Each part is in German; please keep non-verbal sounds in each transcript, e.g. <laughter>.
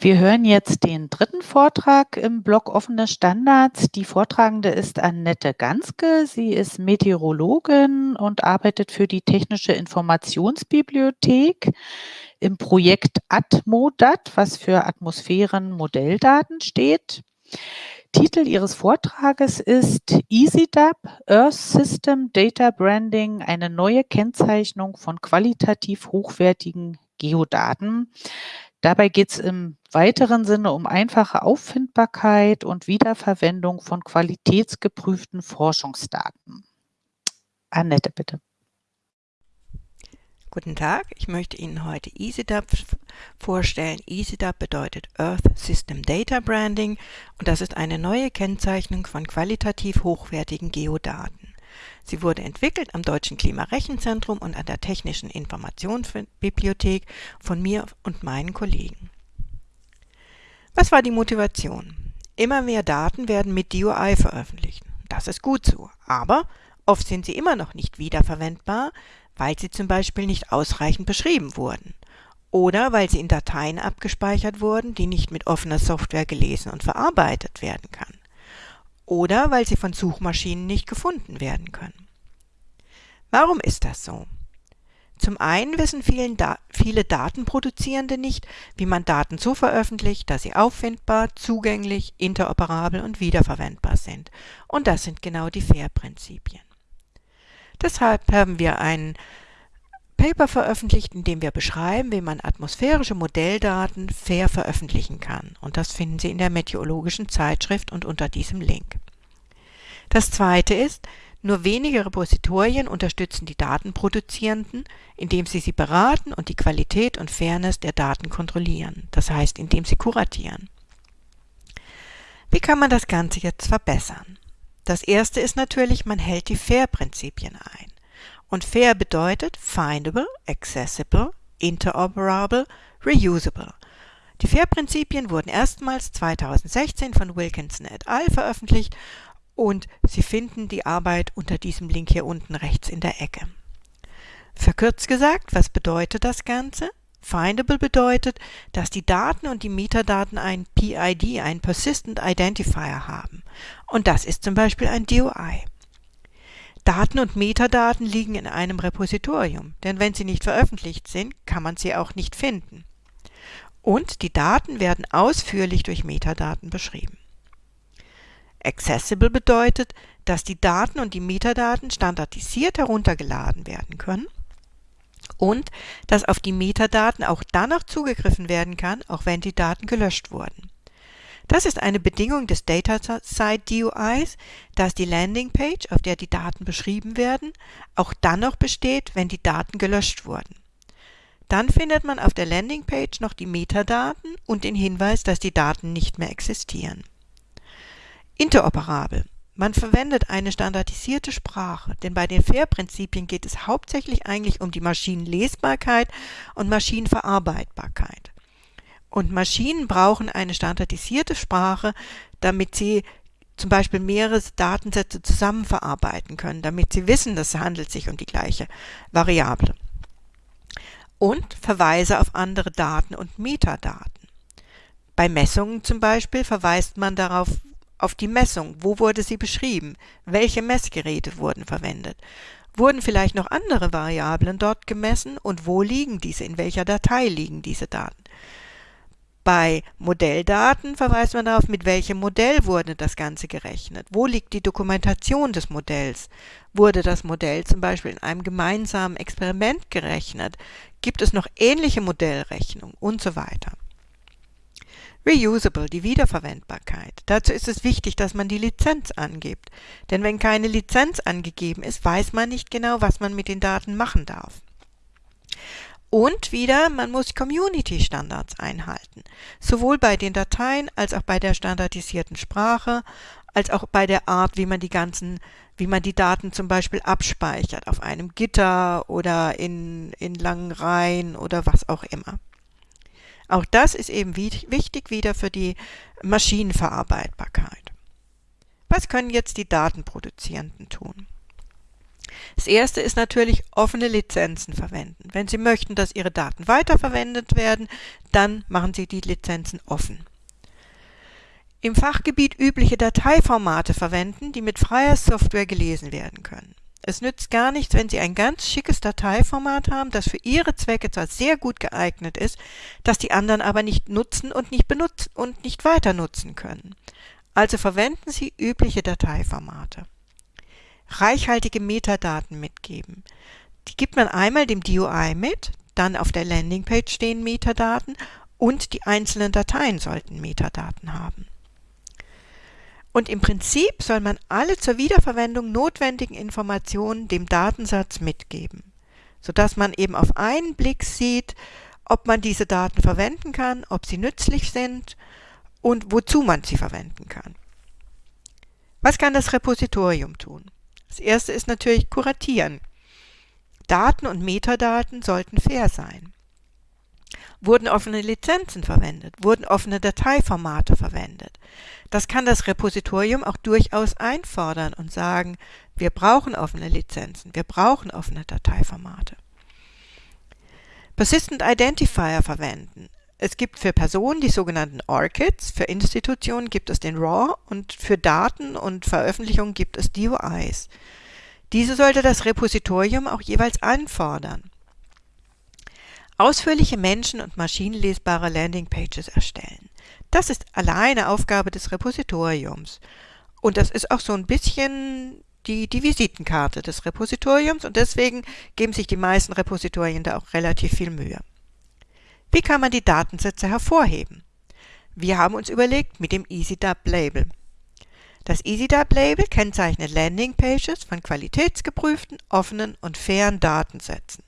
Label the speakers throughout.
Speaker 1: Wir hören jetzt den dritten Vortrag im Blog Offene Standards. Die Vortragende ist Annette Ganske. Sie ist Meteorologin und arbeitet für die Technische Informationsbibliothek im Projekt ATMODAT, was für Atmosphärenmodelldaten steht. Titel ihres Vortrages ist EasyDAB, Earth System Data Branding, eine neue Kennzeichnung von qualitativ hochwertigen Geodaten. Dabei geht es im weiteren Sinne um einfache Auffindbarkeit und Wiederverwendung von qualitätsgeprüften Forschungsdaten. Annette, bitte.
Speaker 2: Guten Tag, ich möchte Ihnen heute EasyDAB vorstellen. EasyDAB bedeutet Earth System Data Branding und das ist eine neue Kennzeichnung von qualitativ hochwertigen Geodaten. Sie wurde entwickelt am Deutschen Klimarechenzentrum und an der Technischen Informationsbibliothek von mir und meinen Kollegen. Was war die Motivation? Immer mehr Daten werden mit DOI veröffentlicht. Das ist gut so, aber oft sind sie immer noch nicht wiederverwendbar, weil sie zum Beispiel nicht ausreichend beschrieben wurden oder weil sie in Dateien abgespeichert wurden, die nicht mit offener Software gelesen und verarbeitet werden kann oder weil sie von Suchmaschinen nicht gefunden werden können. Warum ist das so? Zum einen wissen da viele Datenproduzierende nicht, wie man Daten so veröffentlicht, dass sie auffindbar, zugänglich, interoperabel und wiederverwendbar sind. Und das sind genau die FAIR-Prinzipien. Deshalb haben wir ein Paper veröffentlicht, in dem wir beschreiben, wie man atmosphärische Modelldaten fair veröffentlichen kann. Und das finden Sie in der meteorologischen Zeitschrift und unter diesem Link. Das zweite ist, nur wenige Repositorien unterstützen die Datenproduzierenden, indem sie sie beraten und die Qualität und Fairness der Daten kontrollieren, das heißt, indem sie kuratieren. Wie kann man das Ganze jetzt verbessern? Das erste ist natürlich, man hält die FAIR-Prinzipien ein. Und FAIR bedeutet Findable, Accessible, Interoperable, Reusable. Die FAIR-Prinzipien wurden erstmals 2016 von Wilkinson et al. veröffentlicht und Sie finden die Arbeit unter diesem Link hier unten rechts in der Ecke. Verkürzt gesagt, was bedeutet das Ganze? Findable bedeutet, dass die Daten und die Metadaten ein PID, ein Persistent Identifier haben. Und das ist zum Beispiel ein DOI. Daten und Metadaten liegen in einem Repositorium, denn wenn sie nicht veröffentlicht sind, kann man sie auch nicht finden. Und die Daten werden ausführlich durch Metadaten beschrieben. Accessible bedeutet, dass die Daten und die Metadaten standardisiert heruntergeladen werden können und dass auf die Metadaten auch dann noch zugegriffen werden kann, auch wenn die Daten gelöscht wurden. Das ist eine Bedingung des Data-Side DUIs, dass die Landingpage, auf der die Daten beschrieben werden, auch dann noch besteht, wenn die Daten gelöscht wurden. Dann findet man auf der Landingpage noch die Metadaten und den Hinweis, dass die Daten nicht mehr existieren. Interoperabel. Man verwendet eine standardisierte Sprache, denn bei den FAIR-Prinzipien geht es hauptsächlich eigentlich um die Maschinenlesbarkeit und Maschinenverarbeitbarkeit. Und Maschinen brauchen eine standardisierte Sprache, damit sie zum Beispiel mehrere Datensätze zusammen verarbeiten können, damit sie wissen, dass es handelt sich um die gleiche Variable. Und Verweise auf andere Daten und Metadaten. Bei Messungen zum Beispiel verweist man darauf, auf die Messung. Wo wurde sie beschrieben? Welche Messgeräte wurden verwendet? Wurden vielleicht noch andere Variablen dort gemessen und wo liegen diese? In welcher Datei liegen diese Daten? Bei Modelldaten verweist man darauf, mit welchem Modell wurde das Ganze gerechnet. Wo liegt die Dokumentation des Modells? Wurde das Modell zum Beispiel in einem gemeinsamen Experiment gerechnet? Gibt es noch ähnliche Modellrechnungen und so weiter? Reusable, die Wiederverwendbarkeit. Dazu ist es wichtig, dass man die Lizenz angibt. Denn wenn keine Lizenz angegeben ist, weiß man nicht genau, was man mit den Daten machen darf. Und wieder, man muss Community-Standards einhalten. Sowohl bei den Dateien als auch bei der standardisierten Sprache, als auch bei der Art, wie man die ganzen, wie man die Daten zum Beispiel abspeichert, auf einem Gitter oder in, in langen Reihen oder was auch immer. Auch das ist eben wichtig wieder für die Maschinenverarbeitbarkeit. Was können jetzt die Datenproduzierenden tun? Das erste ist natürlich offene Lizenzen verwenden. Wenn Sie möchten, dass Ihre Daten weiterverwendet werden, dann machen Sie die Lizenzen offen. Im Fachgebiet übliche Dateiformate verwenden, die mit freier Software gelesen werden können. Es nützt gar nichts, wenn Sie ein ganz schickes Dateiformat haben, das für Ihre Zwecke zwar sehr gut geeignet ist, das die anderen aber nicht nutzen und nicht benutzen und nicht weiter nutzen können. Also verwenden Sie übliche Dateiformate. Reichhaltige Metadaten mitgeben. Die gibt man einmal dem DUI mit, dann auf der Landingpage stehen Metadaten und die einzelnen Dateien sollten Metadaten haben. Und im Prinzip soll man alle zur Wiederverwendung notwendigen Informationen dem Datensatz mitgeben, sodass man eben auf einen Blick sieht, ob man diese Daten verwenden kann, ob sie nützlich sind und wozu man sie verwenden kann. Was kann das Repositorium tun? Das erste ist natürlich kuratieren. Daten und Metadaten sollten fair sein. Wurden offene Lizenzen verwendet? Wurden offene Dateiformate verwendet? Das kann das Repositorium auch durchaus einfordern und sagen, wir brauchen offene Lizenzen, wir brauchen offene Dateiformate. Persistent Identifier verwenden. Es gibt für Personen die sogenannten ORCIDs, für Institutionen gibt es den RAW und für Daten und Veröffentlichungen gibt es DOIs. Diese sollte das Repositorium auch jeweils anfordern. Ausführliche menschen- und maschinenlesbare Landingpages erstellen. Das ist alleine Aufgabe des Repositoriums. Und das ist auch so ein bisschen die, die Visitenkarte des Repositoriums und deswegen geben sich die meisten Repositorien da auch relativ viel Mühe. Wie kann man die Datensätze hervorheben? Wir haben uns überlegt mit dem EasyDub-Label. Das EasyDub-Label kennzeichnet Landingpages von qualitätsgeprüften, offenen und fairen Datensätzen.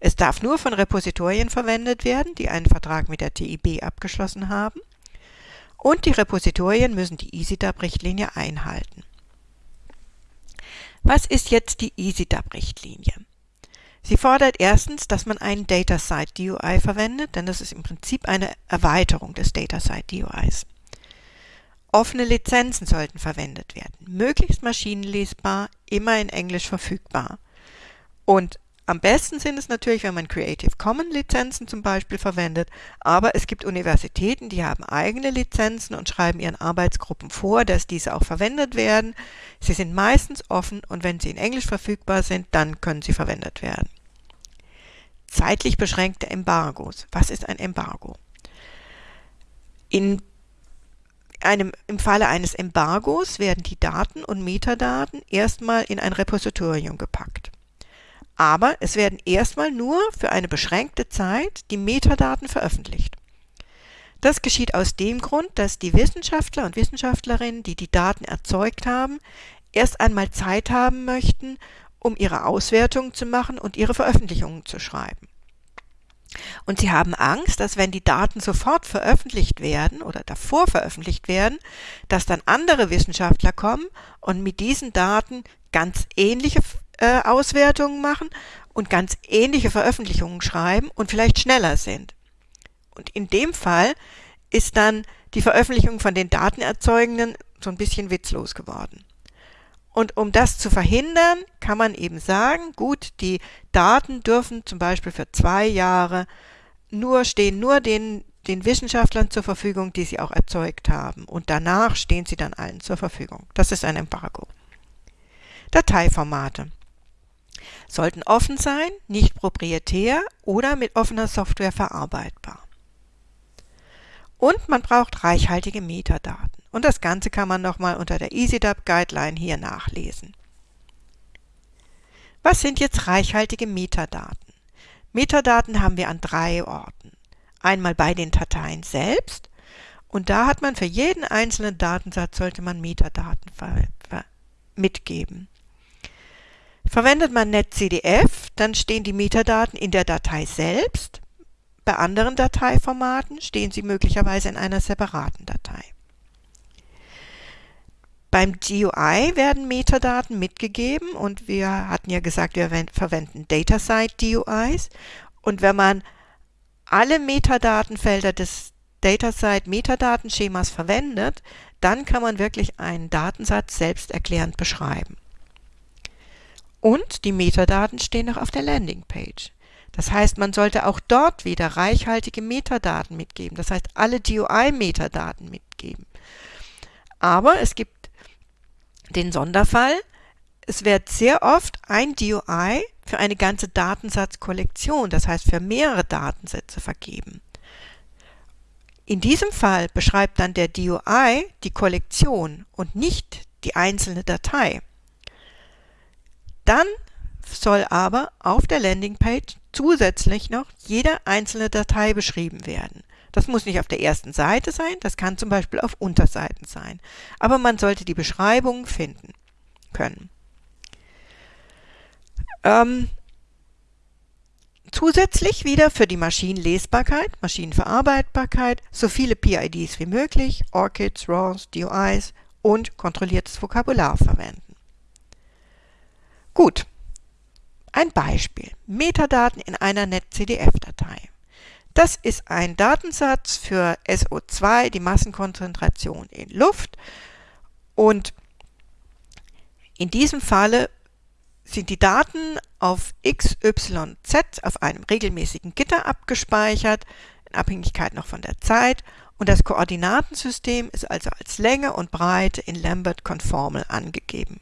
Speaker 2: Es darf nur von Repositorien verwendet werden, die einen Vertrag mit der TIB abgeschlossen haben und die Repositorien müssen die EasyDub-Richtlinie einhalten. Was ist jetzt die EasyDub-Richtlinie? Sie fordert erstens, dass man einen DataSite DUI verwendet, denn das ist im Prinzip eine Erweiterung des DataSite DUIs. Offene Lizenzen sollten verwendet werden, möglichst maschinenlesbar, immer in Englisch verfügbar. Und am besten sind es natürlich, wenn man Creative Commons Lizenzen zum Beispiel verwendet, aber es gibt Universitäten, die haben eigene Lizenzen und schreiben ihren Arbeitsgruppen vor, dass diese auch verwendet werden. Sie sind meistens offen und wenn sie in Englisch verfügbar sind, dann können sie verwendet werden. Zeitlich beschränkte Embargos. Was ist ein Embargo? In einem, Im Falle eines Embargos werden die Daten und Metadaten erstmal in ein Repositorium gepackt. Aber es werden erstmal nur für eine beschränkte Zeit die Metadaten veröffentlicht. Das geschieht aus dem Grund, dass die Wissenschaftler und Wissenschaftlerinnen, die die Daten erzeugt haben, erst einmal Zeit haben möchten, um ihre Auswertungen zu machen und ihre Veröffentlichungen zu schreiben. Und sie haben Angst, dass wenn die Daten sofort veröffentlicht werden oder davor veröffentlicht werden, dass dann andere Wissenschaftler kommen und mit diesen Daten ganz ähnliche äh, Auswertungen machen und ganz ähnliche Veröffentlichungen schreiben und vielleicht schneller sind. Und in dem Fall ist dann die Veröffentlichung von den Datenerzeugenden so ein bisschen witzlos geworden. Und um das zu verhindern, kann man eben sagen, gut, die Daten dürfen zum Beispiel für zwei Jahre nur stehen nur den, den Wissenschaftlern zur Verfügung, die sie auch erzeugt haben. Und danach stehen sie dann allen zur Verfügung. Das ist ein Embargo. Dateiformate sollten offen sein, nicht proprietär oder mit offener Software verarbeitbar. Und man braucht reichhaltige Metadaten. Und das Ganze kann man nochmal unter der EasyDub Guideline hier nachlesen. Was sind jetzt reichhaltige Metadaten? Metadaten haben wir an drei Orten. Einmal bei den Dateien selbst und da hat man für jeden einzelnen Datensatz sollte man Metadaten mitgeben. Verwendet man NetCDF, dann stehen die Metadaten in der Datei selbst. Bei anderen Dateiformaten stehen sie möglicherweise in einer separaten Datei. Beim GUI werden Metadaten mitgegeben und wir hatten ja gesagt, wir verwenden DataSite DUIs. Und wenn man alle Metadatenfelder des DataSite Metadatenschemas verwendet, dann kann man wirklich einen Datensatz selbsterklärend beschreiben. Und die Metadaten stehen noch auf der Landingpage. Das heißt, man sollte auch dort wieder reichhaltige Metadaten mitgeben. Das heißt, alle GUI-Metadaten mitgeben. Aber es gibt den Sonderfall, es wird sehr oft ein DOI für eine ganze Datensatzkollektion, das heißt für mehrere Datensätze vergeben. In diesem Fall beschreibt dann der DOI die Kollektion und nicht die einzelne Datei. Dann soll aber auf der Landingpage zusätzlich noch jede einzelne Datei beschrieben werden. Das muss nicht auf der ersten Seite sein, das kann zum Beispiel auf Unterseiten sein. Aber man sollte die Beschreibung finden können. Ähm, zusätzlich wieder für die Maschinenlesbarkeit, Maschinenverarbeitbarkeit, so viele PIDs wie möglich, ORCIDs, RAWs, DOIs und kontrolliertes Vokabular verwenden. Gut, ein Beispiel. Metadaten in einer NetCDF-Datei. Das ist ein Datensatz für SO2, die Massenkonzentration in Luft. Und in diesem Falle sind die Daten auf XYZ auf einem regelmäßigen Gitter abgespeichert, in Abhängigkeit noch von der Zeit, und das Koordinatensystem ist also als Länge und Breite in Lambert-Konformel angegeben.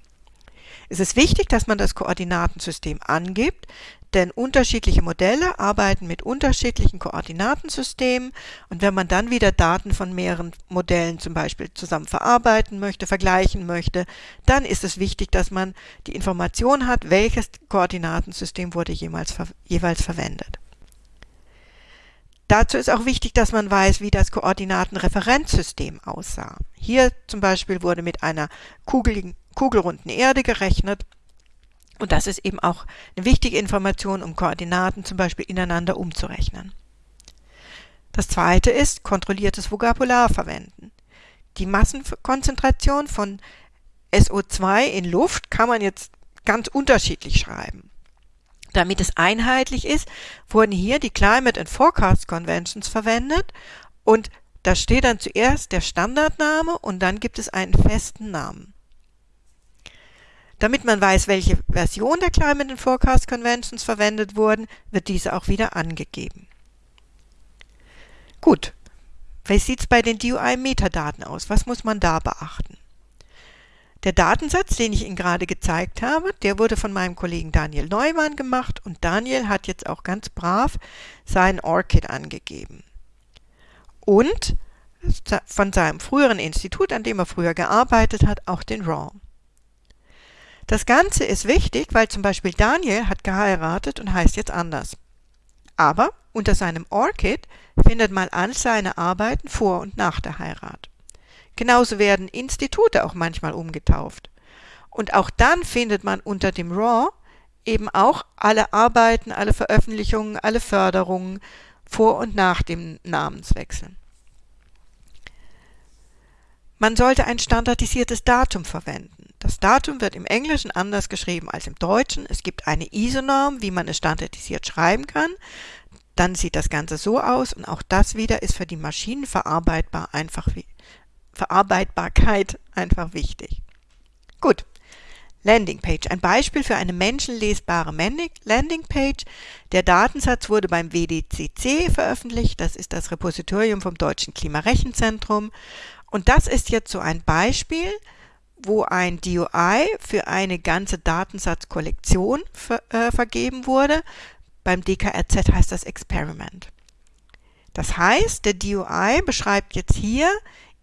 Speaker 2: Es ist wichtig, dass man das Koordinatensystem angibt, denn unterschiedliche Modelle arbeiten mit unterschiedlichen Koordinatensystemen und wenn man dann wieder Daten von mehreren Modellen zum Beispiel zusammen verarbeiten möchte, vergleichen möchte, dann ist es wichtig, dass man die Information hat, welches Koordinatensystem wurde jemals, jeweils verwendet. Dazu ist auch wichtig, dass man weiß, wie das Koordinatenreferenzsystem aussah. Hier zum Beispiel wurde mit einer kugeligen, kugelrunden Erde gerechnet und das ist eben auch eine wichtige Information, um Koordinaten zum Beispiel ineinander umzurechnen. Das zweite ist kontrolliertes Vokabular verwenden. Die Massenkonzentration von SO2 in Luft kann man jetzt ganz unterschiedlich schreiben. Damit es einheitlich ist, wurden hier die Climate and Forecast Conventions verwendet und da steht dann zuerst der Standardname und dann gibt es einen festen Namen. Damit man weiß, welche Version der Climate and Forecast Conventions verwendet wurden, wird diese auch wieder angegeben. Gut, wie sieht es bei den DOI-Metadaten aus? Was muss man da beachten? Der Datensatz, den ich Ihnen gerade gezeigt habe, der wurde von meinem Kollegen Daniel Neumann gemacht und Daniel hat jetzt auch ganz brav seinen ORCID angegeben. Und von seinem früheren Institut, an dem er früher gearbeitet hat, auch den RAW. Das Ganze ist wichtig, weil zum Beispiel Daniel hat geheiratet und heißt jetzt anders. Aber unter seinem Orchid findet man all seine Arbeiten vor und nach der Heirat. Genauso werden Institute auch manchmal umgetauft. Und auch dann findet man unter dem RAW eben auch alle Arbeiten, alle Veröffentlichungen, alle Förderungen vor und nach dem Namenswechsel. Man sollte ein standardisiertes Datum verwenden. Das Datum wird im Englischen anders geschrieben als im Deutschen. Es gibt eine ISO-Norm, wie man es standardisiert schreiben kann. Dann sieht das Ganze so aus und auch das wieder ist für die Maschinenverarbeitbar einfach Verarbeitbarkeit einfach wichtig. Gut. Landingpage. Ein Beispiel für eine menschenlesbare Landingpage. Der Datensatz wurde beim WDCC veröffentlicht. Das ist das Repositorium vom Deutschen Klimarechenzentrum. Und das ist jetzt so ein Beispiel, wo ein DOI für eine ganze Datensatzkollektion ver, äh, vergeben wurde. Beim DKRZ heißt das Experiment. Das heißt, der DOI beschreibt jetzt hier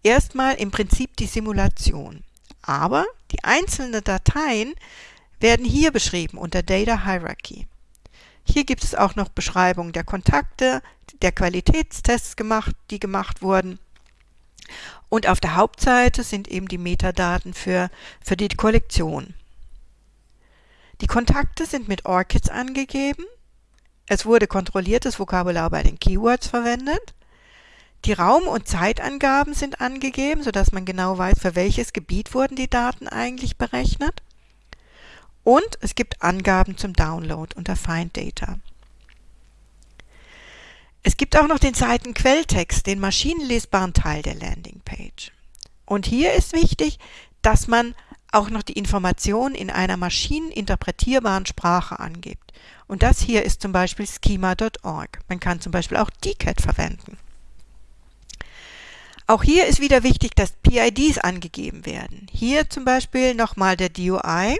Speaker 2: erstmal im Prinzip die Simulation. Aber die einzelnen Dateien werden hier beschrieben unter Data Hierarchy. Hier gibt es auch noch Beschreibungen der Kontakte, der Qualitätstests gemacht, die gemacht wurden und auf der Hauptseite sind eben die Metadaten für, für die Kollektion. Die Kontakte sind mit ORCIDs angegeben. Es wurde kontrolliertes Vokabular bei den Keywords verwendet. Die Raum- und Zeitangaben sind angegeben, sodass man genau weiß, für welches Gebiet wurden die Daten eigentlich berechnet. Und es gibt Angaben zum Download unter Find Data. Es gibt auch noch den Seitenquelltext, den maschinenlesbaren Teil der Landingpage. Und hier ist wichtig, dass man auch noch die Information in einer maschineninterpretierbaren Sprache angibt. Und das hier ist zum Beispiel schema.org. Man kann zum Beispiel auch DCAT verwenden. Auch hier ist wieder wichtig, dass PIDs angegeben werden. Hier zum Beispiel nochmal der DOI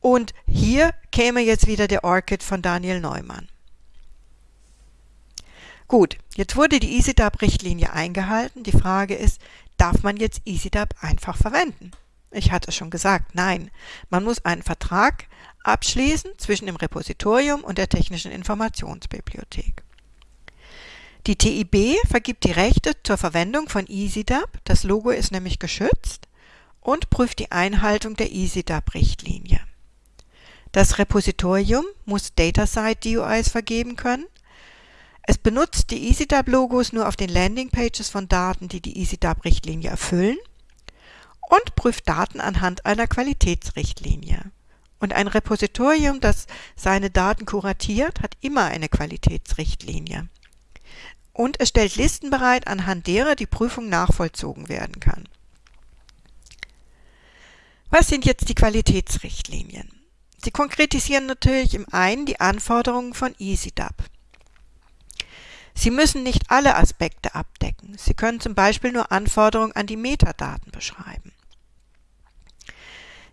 Speaker 2: und hier käme jetzt wieder der ORCID von Daniel Neumann. Gut, jetzt wurde die EasyDAP-Richtlinie eingehalten. Die Frage ist, darf man jetzt EasyDAP einfach verwenden? Ich hatte schon gesagt, nein. Man muss einen Vertrag abschließen zwischen dem Repositorium und der Technischen Informationsbibliothek. Die TIB vergibt die Rechte zur Verwendung von EasyDAP, das Logo ist nämlich geschützt, und prüft die Einhaltung der EasyDAP-Richtlinie. Das Repositorium muss DataSite-DUIs vergeben können. Es benutzt die EasyDAP-Logos nur auf den Landingpages von Daten, die die EasyDAP-Richtlinie erfüllen und prüft Daten anhand einer Qualitätsrichtlinie. Und ein Repositorium, das seine Daten kuratiert, hat immer eine Qualitätsrichtlinie. Und es stellt Listen bereit, anhand derer die Prüfung nachvollzogen werden kann. Was sind jetzt die Qualitätsrichtlinien? Sie konkretisieren natürlich im einen die Anforderungen von EasyDAP. Sie müssen nicht alle Aspekte abdecken. Sie können zum Beispiel nur Anforderungen an die Metadaten beschreiben.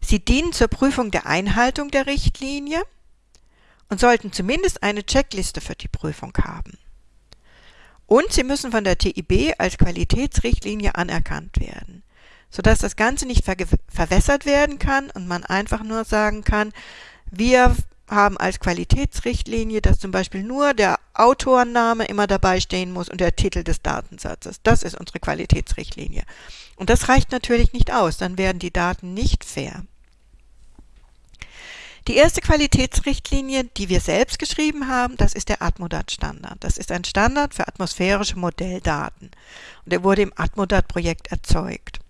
Speaker 2: Sie dienen zur Prüfung der Einhaltung der Richtlinie und sollten zumindest eine Checkliste für die Prüfung haben. Und sie müssen von der TIB als Qualitätsrichtlinie anerkannt werden, sodass das Ganze nicht ver verwässert werden kann und man einfach nur sagen kann, wir haben als Qualitätsrichtlinie, dass zum Beispiel nur der Autorname immer dabei stehen muss und der Titel des Datensatzes. Das ist unsere Qualitätsrichtlinie. Und das reicht natürlich nicht aus, dann werden die Daten nicht fair. Die erste Qualitätsrichtlinie, die wir selbst geschrieben haben, das ist der Atmodat-Standard. Das ist ein Standard für atmosphärische Modelldaten. Und der wurde im Atmodat-Projekt erzeugt.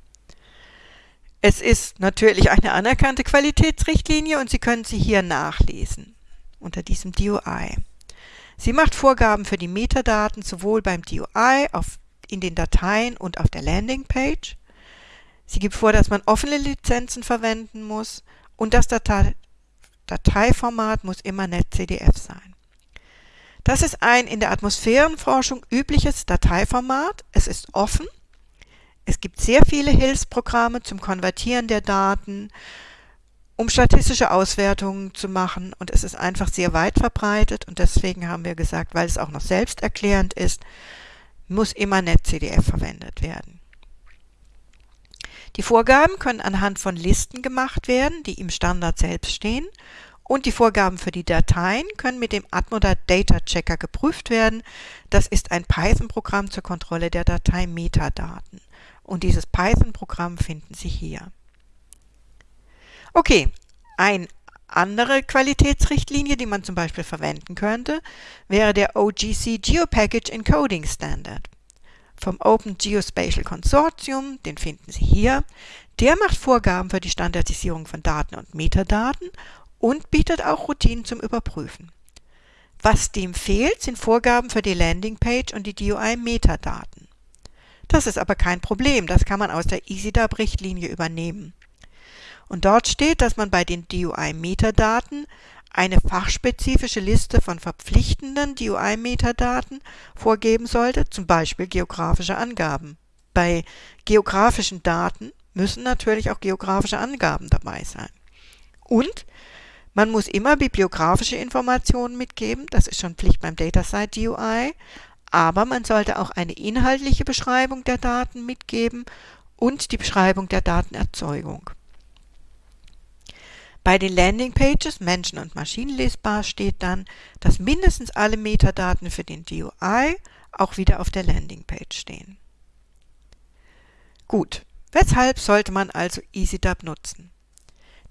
Speaker 2: Es ist natürlich eine anerkannte Qualitätsrichtlinie und Sie können sie hier nachlesen unter diesem DOI. Sie macht Vorgaben für die Metadaten sowohl beim DOI auf, in den Dateien und auf der Landingpage. Sie gibt vor, dass man offene Lizenzen verwenden muss und dass Datei Dateiformat muss immer NetCDF sein. Das ist ein in der Atmosphärenforschung übliches Dateiformat. Es ist offen. Es gibt sehr viele Hilfsprogramme zum Konvertieren der Daten, um statistische Auswertungen zu machen und es ist einfach sehr weit verbreitet und deswegen haben wir gesagt, weil es auch noch selbsterklärend ist, muss immer NetCDF verwendet werden. Die Vorgaben können anhand von Listen gemacht werden, die im Standard selbst stehen und die Vorgaben für die Dateien können mit dem Atmodat Data Checker geprüft werden. Das ist ein Python-Programm zur Kontrolle der Datei-Metadaten. Und dieses Python-Programm finden Sie hier. Okay, eine andere Qualitätsrichtlinie, die man zum Beispiel verwenden könnte, wäre der OGC GeoPackage Encoding Standard vom Open Geospatial Consortium, den finden Sie hier. Der macht Vorgaben für die Standardisierung von Daten und Metadaten und bietet auch Routinen zum Überprüfen. Was dem fehlt, sind Vorgaben für die Landingpage und die DOI-Metadaten. Das ist aber kein Problem, das kann man aus der EasyDAP-Richtlinie übernehmen. Und dort steht, dass man bei den DOI-Metadaten eine fachspezifische Liste von verpflichtenden DOI-Metadaten vorgeben sollte, zum Beispiel geografische Angaben. Bei geografischen Daten müssen natürlich auch geografische Angaben dabei sein. Und man muss immer bibliografische Informationen mitgeben, das ist schon Pflicht beim DataSite DOI, aber man sollte auch eine inhaltliche Beschreibung der Daten mitgeben und die Beschreibung der Datenerzeugung. Bei den Landingpages Menschen- und Maschinenlesbar steht dann, dass mindestens alle Metadaten für den DOI auch wieder auf der Landingpage stehen. Gut, weshalb sollte man also EasyDub nutzen?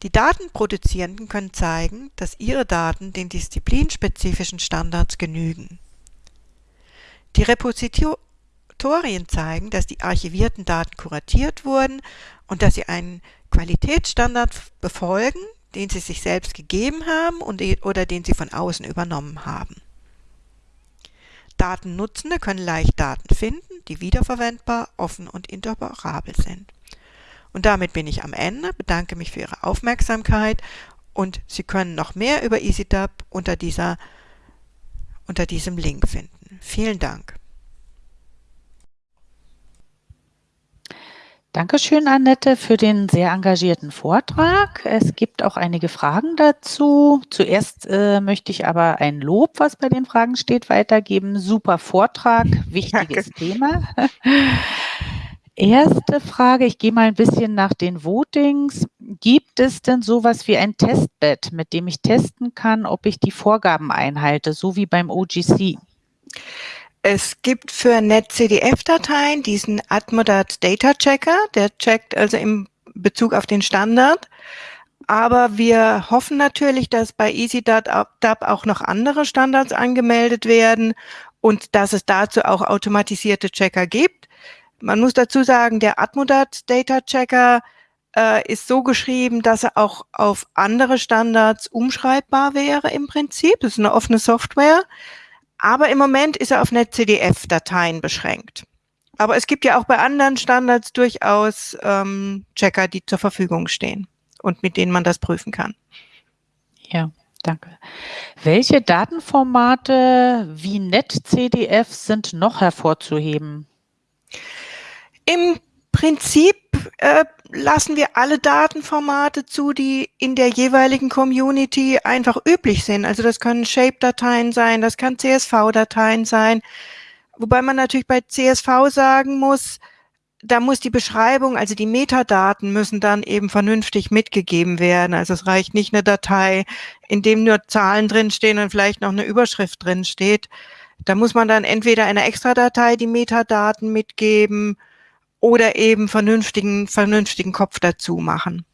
Speaker 2: Die Datenproduzierenden können zeigen, dass ihre Daten den disziplinspezifischen Standards genügen. Die Repositorien zeigen, dass die archivierten Daten kuratiert wurden und dass sie einen Qualitätsstandard befolgen, den sie sich selbst gegeben haben und, oder den sie von außen übernommen haben. Datennutzende können leicht Daten finden, die wiederverwendbar, offen und interoperabel sind. Und damit bin ich am Ende, bedanke mich für Ihre Aufmerksamkeit und Sie können noch mehr über EasyDub unter, dieser, unter diesem Link finden. Vielen Dank.
Speaker 1: Dankeschön, Annette, für den sehr engagierten Vortrag. Es gibt auch einige Fragen dazu. Zuerst äh, möchte ich aber ein Lob, was bei den Fragen steht, weitergeben. Super Vortrag, wichtiges Danke. Thema. Erste Frage, ich gehe mal ein bisschen nach den Votings. Gibt es denn sowas wie ein Testbed, mit dem ich testen kann, ob ich die Vorgaben einhalte, so wie beim OGC?
Speaker 2: Es gibt für NetCDF-Dateien diesen Atmodat Data Checker, der checkt also im Bezug auf den Standard. Aber wir hoffen natürlich, dass bei EasyDub auch noch andere Standards angemeldet werden und dass es dazu auch automatisierte Checker gibt. Man muss dazu sagen, der Atmodat Data Checker äh, ist so geschrieben, dass er auch auf andere Standards umschreibbar wäre im Prinzip. Das ist eine offene Software. Aber im Moment ist er auf NetCDF-Dateien beschränkt. Aber es gibt ja auch bei anderen Standards durchaus ähm, Checker, die zur Verfügung stehen und mit denen man das prüfen kann.
Speaker 1: Ja, danke. Welche Datenformate wie NetCDF sind noch hervorzuheben?
Speaker 2: Im Prinzip äh, lassen wir alle Datenformate zu, die in der jeweiligen Community einfach üblich sind. Also das können Shape-Dateien sein, das kann CSV-Dateien sein. Wobei man natürlich bei CSV sagen muss, da muss die Beschreibung, also die Metadaten müssen dann eben vernünftig mitgegeben werden. Also es reicht nicht eine Datei, in dem nur Zahlen drinstehen und vielleicht noch eine Überschrift drinsteht. Da muss man dann entweder eine Extra-Datei die Metadaten mitgeben oder eben vernünftigen, vernünftigen Kopf dazu machen.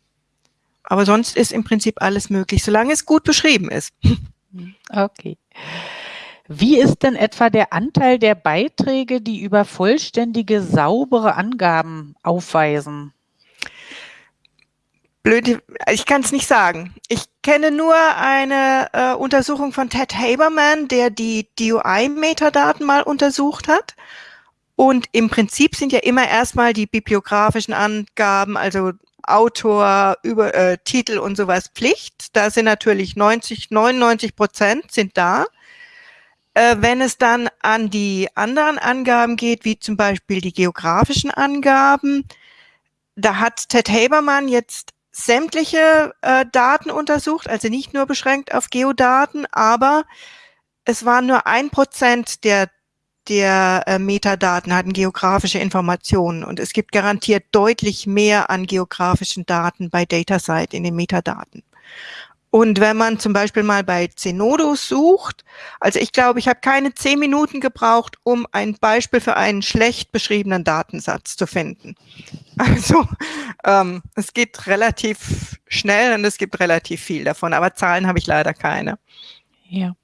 Speaker 2: Aber sonst ist im Prinzip alles möglich, solange es gut beschrieben ist. <laughs>
Speaker 1: Okay. Wie ist denn etwa der Anteil der Beiträge, die über vollständige, saubere Angaben aufweisen?
Speaker 2: Blöd, ich kann es nicht sagen. Ich kenne nur eine äh, Untersuchung von Ted Haberman, der die DUI-Metadaten mal untersucht hat. Und im Prinzip sind ja immer erstmal die bibliografischen Angaben, also Autor, über äh, Titel und sowas Pflicht. Da sind natürlich 90, 99 Prozent sind da. Äh, wenn es dann an die anderen Angaben geht, wie zum Beispiel die geografischen Angaben, da hat Ted Habermann jetzt sämtliche äh, Daten untersucht, also nicht nur beschränkt auf Geodaten, aber es waren nur ein Prozent der der äh, Metadaten hatten geografische Informationen und es gibt garantiert deutlich mehr an geografischen Daten bei DataSite in den Metadaten. Und wenn man zum Beispiel mal bei Zenodo sucht, also ich glaube, ich habe keine zehn Minuten gebraucht, um ein Beispiel für einen schlecht beschriebenen Datensatz zu finden. <laughs> Also ähm, es geht relativ schnell und es gibt relativ viel davon, aber Zahlen habe ich leider keine.
Speaker 1: Ja.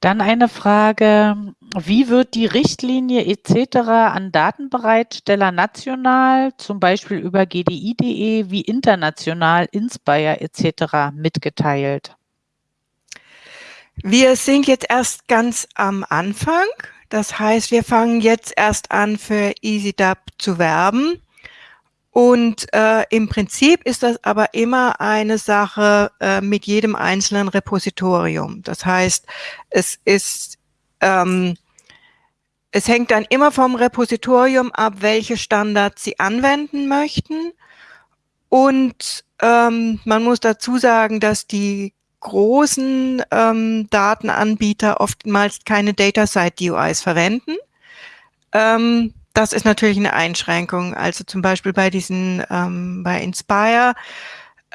Speaker 1: Dann eine Frage, wie wird die Richtlinie etc. an Datenbereitsteller national, zum Beispiel über gdi.de, wie international, Inspire etc. mitgeteilt?
Speaker 2: Wir sind jetzt erst ganz am Anfang. Das heißt, wir fangen jetzt erst an, für EasyDub zu werben. Und äh, im Prinzip ist das aber immer eine Sache äh, mit jedem einzelnen Repositorium. Das heißt, es ist, ähm, es hängt dann immer vom Repositorium ab, welche Standards Sie anwenden möchten. Und ähm, man muss dazu sagen, dass die großen ähm, Datenanbieter oftmals keine Data-Side-DUIs verwenden. Ähm, das ist natürlich eine Einschränkung. Also zum Beispiel bei diesen, ähm, bei Inspire,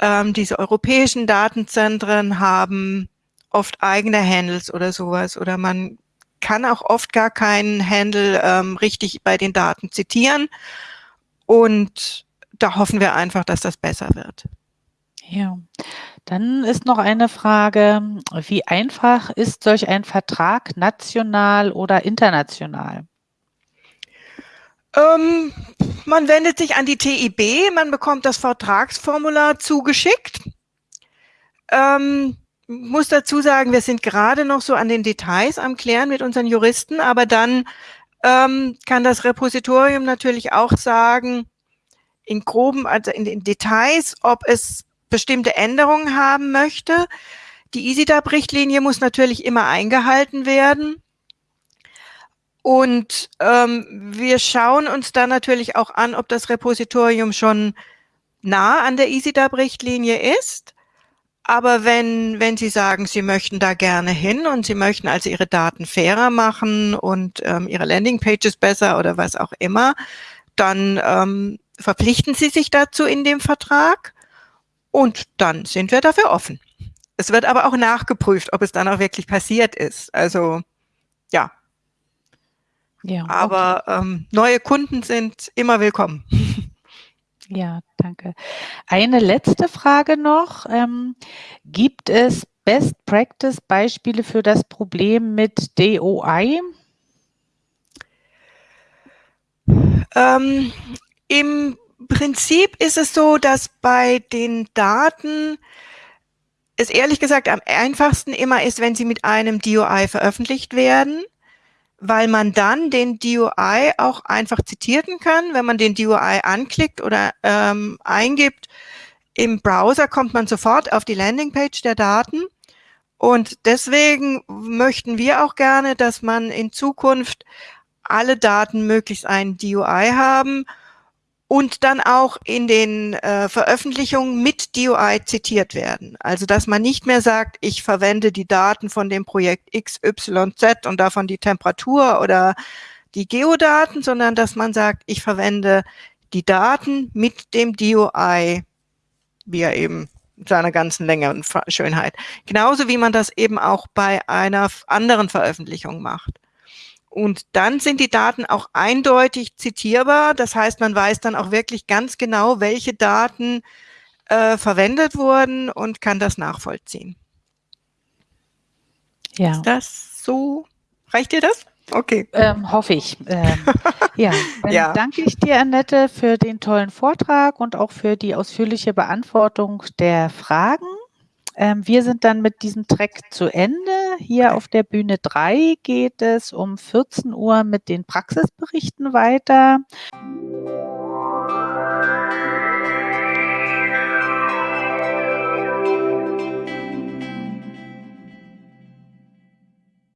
Speaker 2: ähm, diese europäischen Datenzentren haben oft eigene Handles oder sowas oder man kann auch oft gar keinen Handle ähm, richtig bei den Daten zitieren und da hoffen wir einfach, dass das besser wird.
Speaker 1: Ja, dann ist noch eine Frage, wie einfach ist solch ein Vertrag national oder international?
Speaker 2: Ähm, man wendet sich an die TIB, man bekommt das Vertragsformular zugeschickt. Ähm, muss dazu sagen, wir sind gerade noch so an den Details am Klären mit unseren Juristen, aber dann ähm, kann das Repositorium natürlich auch sagen, in groben, also in den Details, ob es bestimmte Änderungen haben möchte. Die EasyDAP-Richtlinie muss natürlich immer eingehalten werden. Und ähm, wir schauen uns dann natürlich auch an, ob das Repositorium schon nah an der EasyDAP-Richtlinie ist. Aber wenn, wenn Sie sagen, Sie möchten da gerne hin und Sie möchten also Ihre Daten fairer machen und ähm, Ihre Landingpages besser oder was auch immer, dann ähm, verpflichten Sie sich dazu in dem Vertrag und dann sind wir dafür offen. Es wird aber auch nachgeprüft, ob es dann auch wirklich passiert ist. Also ja, ja, Aber okay. ähm, neue Kunden sind immer willkommen. <laughs> <laughs>
Speaker 1: Ja, danke. Eine letzte Frage noch. Ähm, gibt es Best Practice Beispiele für das Problem mit DOI?
Speaker 2: Ähm, Im Prinzip ist es so, dass bei den Daten es ehrlich gesagt am einfachsten immer ist, wenn sie mit einem DOI veröffentlicht werden weil man dann den DUI auch einfach zitieren kann. Wenn man den DUI anklickt oder ähm, eingibt, im Browser kommt man sofort auf die Landingpage der Daten. Und deswegen möchten wir auch gerne, dass man in Zukunft alle Daten möglichst einen DUI haben und dann auch in den äh, Veröffentlichungen mit DOI zitiert werden. Also dass man nicht mehr sagt, ich verwende die Daten von dem Projekt XYZ und davon die Temperatur oder die Geodaten, sondern dass man sagt, ich verwende die Daten mit dem DOI, wie er eben seiner ganzen Länge und Schönheit. Genauso wie man das eben auch bei einer anderen Veröffentlichung macht. Und dann sind die Daten auch eindeutig zitierbar. Das heißt, man weiß dann auch wirklich ganz genau, welche Daten äh, verwendet wurden und kann das nachvollziehen. Ja. Ist das so? Reicht dir das?
Speaker 1: Okay. Ähm, hoffe ich. Ähm, <laughs> ja, dann ja. danke ich dir, Annette, für den tollen Vortrag und auch für die ausführliche Beantwortung der Fragen. Ähm, wir sind dann mit diesem Track zu Ende. Hier auf der Bühne 3 geht es um 14 Uhr mit den Praxisberichten weiter.